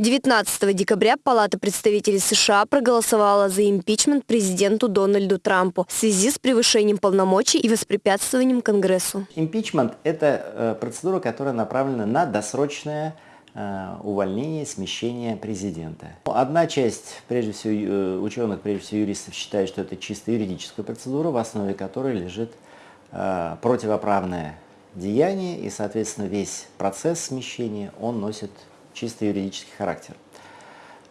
19 декабря Палата представителей США проголосовала за импичмент президенту Дональду Трампу в связи с превышением полномочий и воспрепятствованием Конгрессу. Импичмент – это э, процедура, которая направлена на досрочное э, увольнение, смещение президента. Одна часть, прежде всего, э, ученых, прежде всего юристов, считает, что это чисто юридическая процедура, в основе которой лежит противоправное деяние, и, соответственно, весь процесс смещения, он носит чисто юридический характер.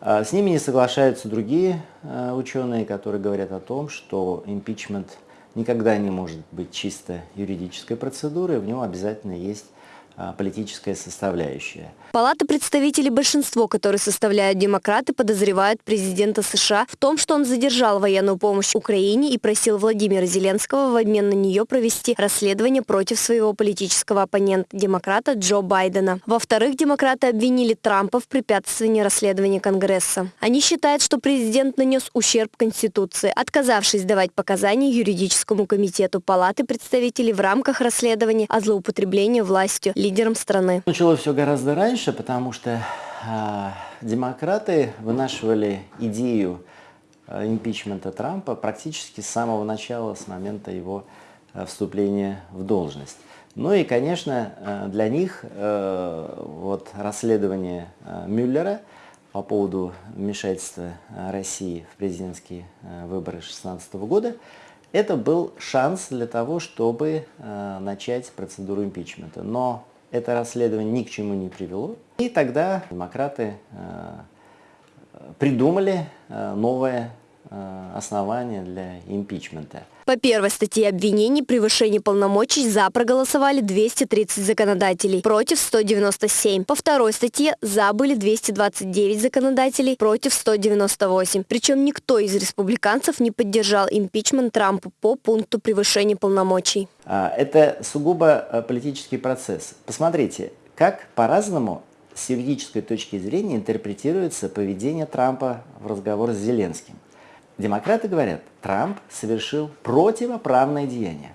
А, с ними не соглашаются другие а, ученые, которые говорят о том, что импичмент никогда не может быть чисто юридической процедурой, в нем обязательно есть политическая составляющая. Палата представителей большинство, которые составляют демократы, подозревают президента США в том, что он задержал военную помощь Украине и просил Владимира Зеленского в обмен на нее провести расследование против своего политического оппонента, демократа Джо Байдена. Во-вторых, демократы обвинили Трампа в препятствовании расследования Конгресса. Они считают, что президент нанес ущерб Конституции, отказавшись давать показания юридическому комитету Палаты представителей в рамках расследования о злоупотреблении властью лидером страны. Началось все гораздо раньше, потому что э, демократы вынашивали идею э, импичмента Трампа практически с самого начала, с момента его э, вступления в должность. Ну и, конечно, э, для них э, вот расследование э, Мюллера по поводу вмешательства России в президентские выборы 2016 года это был шанс для того, чтобы начать процедуру импичмента. Но это расследование ни к чему не привело. И тогда демократы э, придумали э, новое э, основание для импичмента. По первой статье обвинений превышение полномочий «за» проголосовали 230 законодателей, против 197. По второй статье «за» были 229 законодателей, против 198. Причем никто из республиканцев не поддержал импичмент Трампа по пункту превышения полномочий. А, это сугубо э, политический процесс. Посмотрите, как по-разному с юридической точки зрения интерпретируется поведение Трампа в разговоре с Зеленским. Демократы говорят, Трамп совершил противоправное деяние.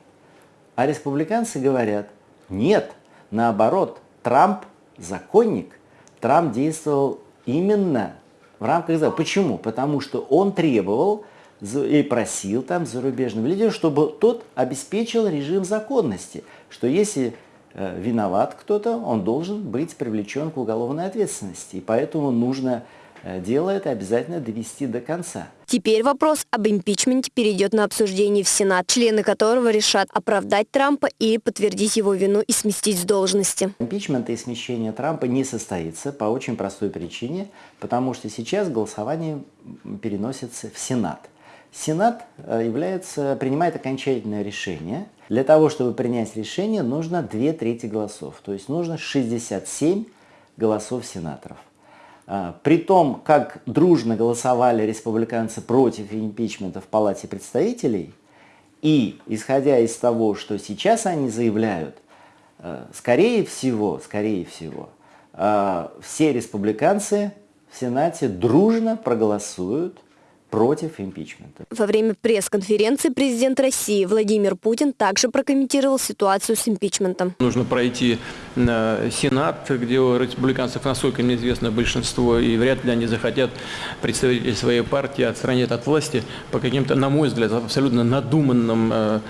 А республиканцы говорят, нет, наоборот, Трамп законник, Трамп действовал именно в рамках закона. Почему? Потому что он требовал и просил там зарубежного лидера, чтобы тот обеспечил режим законности, что если э, виноват кто-то, он должен быть привлечен к уголовной ответственности. И поэтому нужно дело это обязательно довести до конца. Теперь вопрос об импичменте перейдет на обсуждение в Сенат, члены которого решат оправдать Трампа или подтвердить его вину и сместить с должности. Импичмент и смещение Трампа не состоится по очень простой причине, потому что сейчас голосование переносится в Сенат. Сенат э, является, принимает окончательное решение. Для того, чтобы принять решение, нужно две трети голосов, то есть нужно 67 голосов сенаторов. А, при том, как дружно голосовали республиканцы против импичмента в Палате представителей, и исходя из того, что сейчас они заявляют, а, скорее всего, скорее всего, а, все республиканцы в Сенате дружно проголосуют против импичмента. Во время пресс-конференции президент России Владимир Путин также прокомментировал ситуацию с импичментом. Нужно пройти э, Сенат, где у республиканцев, насколько мне известно, большинство, и вряд ли они захотят представители своей партии отстранить от власти по каким-то, на мой взгляд, абсолютно надуманным э,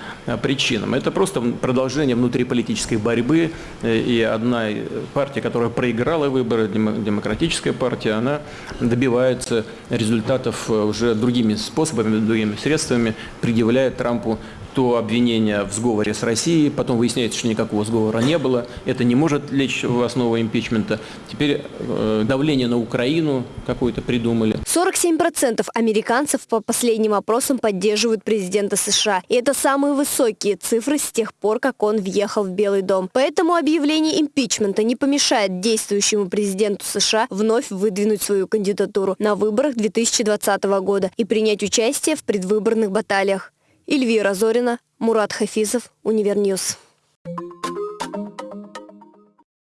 причинам. Это просто продолжение внутриполитической борьбы, э, и одна партия, которая проиграла выборы, демократическая партия, она добивается результатов уже другими способами, другими средствами предъявляет Трампу то обвинение в сговоре с Россией, потом выясняется, что никакого сговора не было, это не может лечь в основу импичмента. Теперь э, давление на Украину какое-то придумали. 47% американцев по последним опросам поддерживают президента США. И это самые высокие цифры с тех пор, как он въехал в Белый дом. Поэтому объявление импичмента не помешает действующему президенту США вновь выдвинуть свою кандидатуру на выборах 2020 года и принять участие в предвыборных баталиях. Эльвира Зорина, Мурат Хафизов, Универньюз.